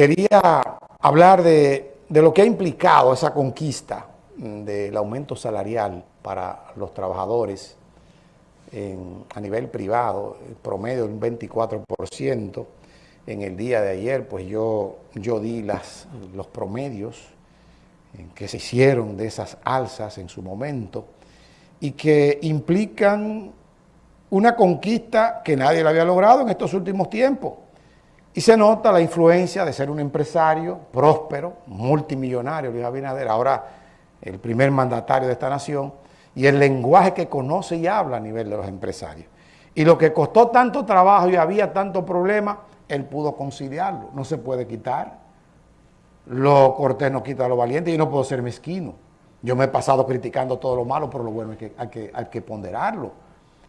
quería hablar de, lo que ha implicado esa conquista del aumento salarial para los trabajadores a nivel privado, el promedio de un 24%. En el día de ayer, pues yo, yo di las, los promedios que se hicieron de esas alzas en su momento y que implican una conquista que nadie la había logrado en estos últimos tiempos. Y se nota la influencia de ser un empresario próspero, multimillonario, Luis Abinader, ahora el primer mandatario de esta nación, y el lenguaje que conoce y habla a nivel de los empresarios. Y lo que costó tanto trabajo y había tanto problema, él pudo conciliarlo, no se puede quitar. Lo cortés no quita lo valiente y no puedo ser mezquino. Yo me he pasado criticando todo lo malo, pero lo bueno es que hay que, hay que ponderarlo.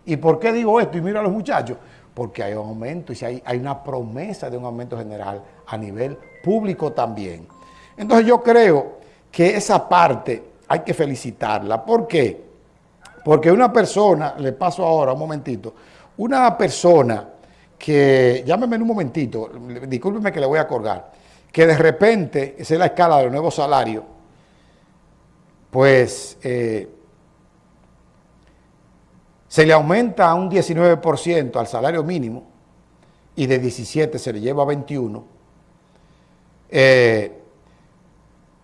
¿Y por qué digo esto? Y mira a los muchachos, porque hay un aumento y si hay, hay una promesa de un aumento general a nivel público también. Entonces yo creo que esa parte hay que felicitarla. ¿Por qué? Porque una persona, le paso ahora un momentito, una persona que, llámeme un momentito, discúlpeme que le voy a colgar, que de repente, esa es la escala del nuevo salario, pues eh, se le aumenta a un 19% al salario mínimo y de 17 se le lleva a 21, eh,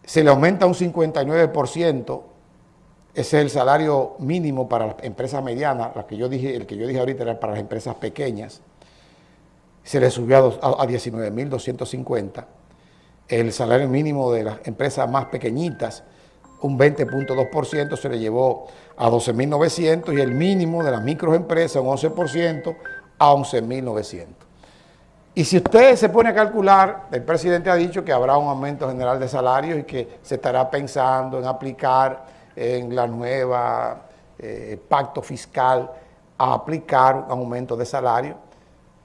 se le aumenta un 59%, ese es el salario mínimo para las empresas medianas, la que yo dije, el que yo dije ahorita era para las empresas pequeñas, se le subió a, a 19.250, el salario mínimo de las empresas más pequeñitas un 20.2%, se le llevó a 12.900 y el mínimo de las microempresas, un 11%, a 11.900. Y si usted se pone a calcular, el presidente ha dicho que habrá un aumento general de salarios y que se estará pensando en aplicar en la nueva eh, pacto fiscal a aplicar un aumento de salario,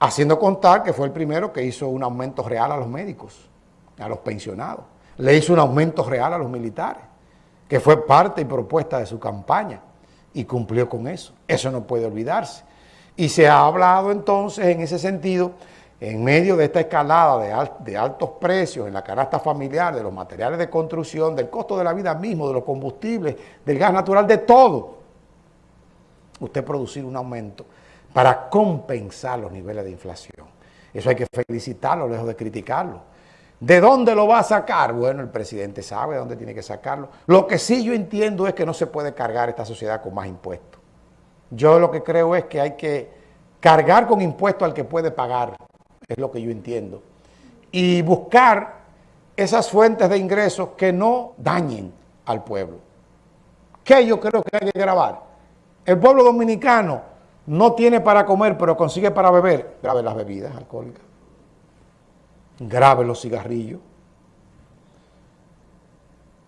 haciendo contar que fue el primero que hizo un aumento real a los médicos, a los pensionados. Le hizo un aumento real a los militares que fue parte y propuesta de su campaña y cumplió con eso. Eso no puede olvidarse. Y se ha hablado entonces en ese sentido, en medio de esta escalada de, altos precios en la canasta familiar, de los materiales de construcción, del costo de la vida mismo, de los combustibles, del gas natural, de todo, usted producir un aumento para compensar los niveles de inflación. Eso hay que felicitarlo, lejos de criticarlo. ¿De dónde lo va a sacar? Bueno, el presidente sabe de dónde tiene que sacarlo. Lo que sí yo entiendo es que no se puede cargar esta sociedad con más impuestos. Yo lo que creo es que hay que cargar con impuestos al que puede pagar, es lo que yo entiendo. Y buscar esas fuentes de ingresos que no dañen al pueblo. ¿Qué yo creo que hay que grabar? El pueblo dominicano no tiene para comer, pero consigue para beber. Grave las bebidas alcohólicas grave los cigarrillos.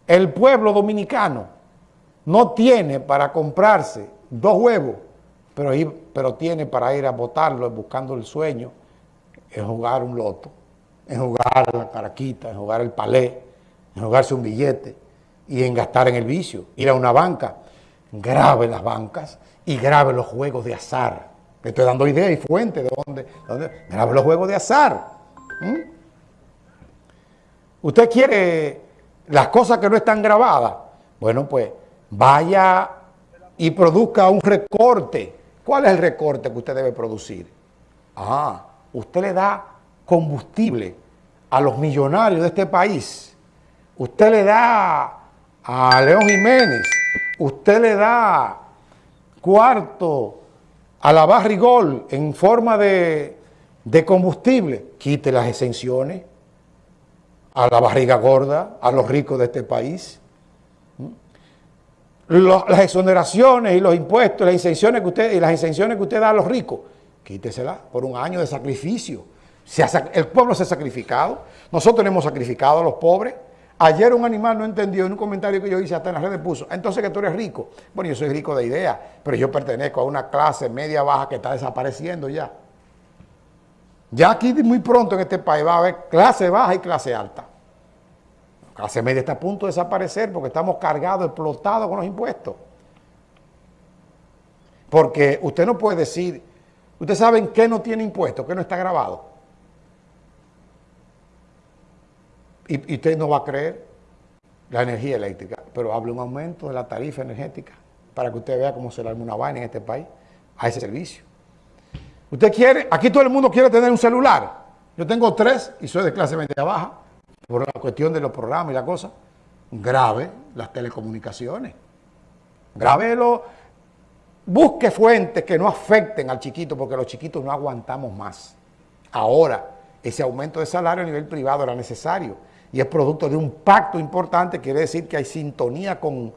El pueblo dominicano no tiene para comprarse dos huevos, pero, pero tiene para ir a botarlo buscando el sueño, en jugar un loto, en jugar la caraquita, en jugar el palé, en jugarse un billete y en gastar en el vicio, ir a una banca. Grave las bancas y grave los juegos de azar. Estoy dando idea y fuente de dónde, grave los juegos de azar. Usted quiere las cosas que no están grabadas. Bueno, pues vaya y produzca un recorte. ¿Cuál es el recorte que usted debe producir? Ah, usted le da combustible a los millonarios de este país. Usted le da a León Jiménez. Usted le da cuarto a la Barrigol en forma de, de combustible. Quite las exenciones a la barriga gorda, a los ricos de este país. las exoneraciones y los impuestos, las exenciones que usted, y las exenciones que usted da a los ricos, quíteselas por un año de sacrificio. el pueblo se ha sacrificado, nosotros hemos sacrificado a los pobres. Ayer un animal no entendió en un comentario que yo hice hasta en las redes puso, entonces que tú eres rico. Bueno, yo soy rico de ideas, pero yo pertenezco a una clase media baja que está desapareciendo ya. Ya aquí muy pronto en este país va a haber clase baja y clase alta. La clase media está a punto de desaparecer porque estamos cargados, explotados con los impuestos. Porque usted no puede decir, usted sabe en qué no tiene impuestos, qué no está grabado. y, y usted no va a creer la energía eléctrica, pero hable un aumento de la tarifa energética para que usted vea cómo se le arma una vaina en este país a ese servicio. Usted quiere, aquí todo el mundo quiere tener un celular. Yo tengo tres y soy de clase media baja por la cuestión de los programas y la cosa. Grave las telecomunicaciones. Grábelo. Busque fuentes que no afecten al chiquito porque los chiquitos no aguantamos más. Ahora, ese aumento de salario a nivel privado era necesario y es producto de un pacto importante, quiere decir que hay sintonía con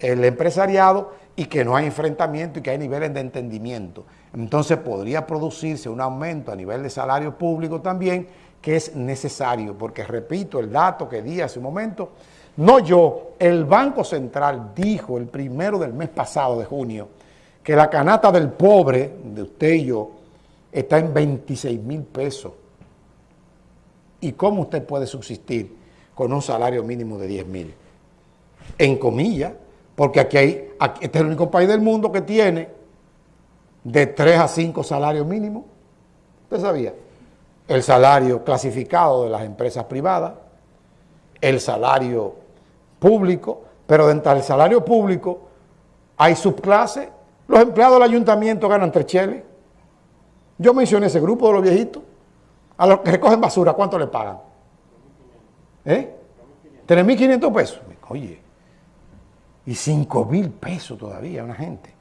el empresariado y que no hay enfrentamiento y que hay niveles de entendimiento. Entonces podría producirse un aumento a nivel de salario público también, que es necesario, porque repito el dato que di hace un momento, no yo, el Banco Central dijo el primero del mes pasado de junio que la canasta del pobre, de usted y yo, está en 26 mil pesos. ¿Y cómo usted puede subsistir con un salario mínimo de 10 mil? En comillas, porque aquí hay, este es el único país del mundo que tiene de 3 a 5 salarios mínimos. ¿Usted sabía? El salario clasificado de las empresas privadas, el salario público, pero dentro del salario público hay subclases. Los empleados del ayuntamiento ganan tres cheles. Yo mencioné ese grupo de los viejitos. A los que recogen basura, ¿cuánto le pagan? ¿Eh? 3.500 pesos. Oye, y 5.000 pesos todavía una gente.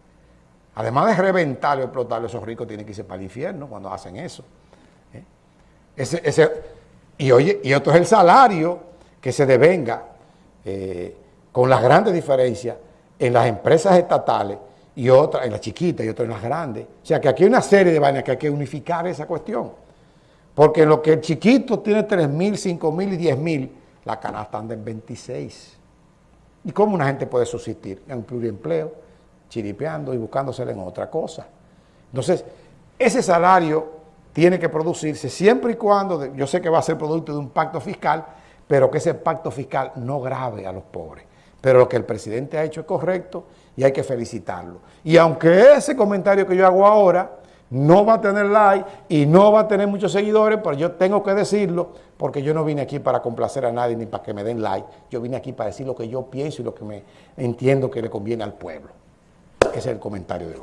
Además de reventar y explotar, esos ricos tienen que irse para el infierno cuando hacen eso. ¿eh? Ese, y, oye, y otro es el salario que se devenga eh, con las grandes diferencias en las empresas estatales y otras en las chiquitas y otras en las grandes. O sea que aquí hay una serie de vainas que hay que unificar esa cuestión. Porque en lo que el chiquito tiene 3.000, 5.000 y 10.000, la canasta anda en 26. ¿Y cómo una gente puede subsistir? En un pluriempleo, chiripeando y buscándosela en otra cosa. Entonces, ese salario tiene que producirse siempre y cuando, yo sé que va a ser producto de un pacto fiscal, pero que ese pacto fiscal no grave a los pobres. Pero lo que el presidente ha hecho es correcto y hay que felicitarlo. Y aunque ese comentario que yo hago ahora no va a tener like y no va a tener muchos seguidores, pero yo tengo que decirlo porque yo no vine aquí para complacer a nadie ni para que me den like. Yo vine aquí para decir lo que yo pienso y lo que me entiendo que le conviene al pueblo. Ese es el comentario de hoy.